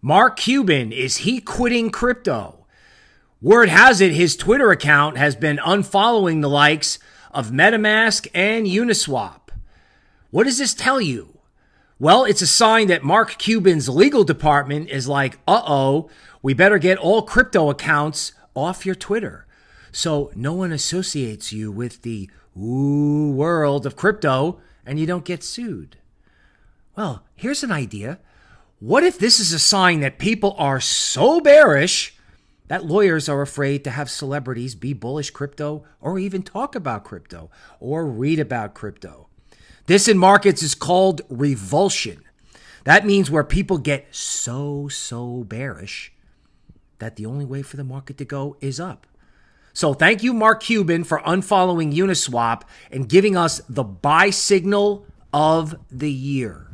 Mark Cuban, is he quitting crypto? Word has it his Twitter account has been unfollowing the likes of MetaMask and Uniswap. What does this tell you? Well, it's a sign that Mark Cuban's legal department is like, uh oh, we better get all crypto accounts off your Twitter so no one associates you with the ooh world of crypto and you don't get sued. Well, here's an idea. What if this is a sign that people are so bearish that lawyers are afraid to have celebrities be bullish crypto or even talk about crypto or read about crypto? This in markets is called revulsion. That means where people get so, so bearish that the only way for the market to go is up. So thank you, Mark Cuban, for unfollowing Uniswap and giving us the buy signal of the year.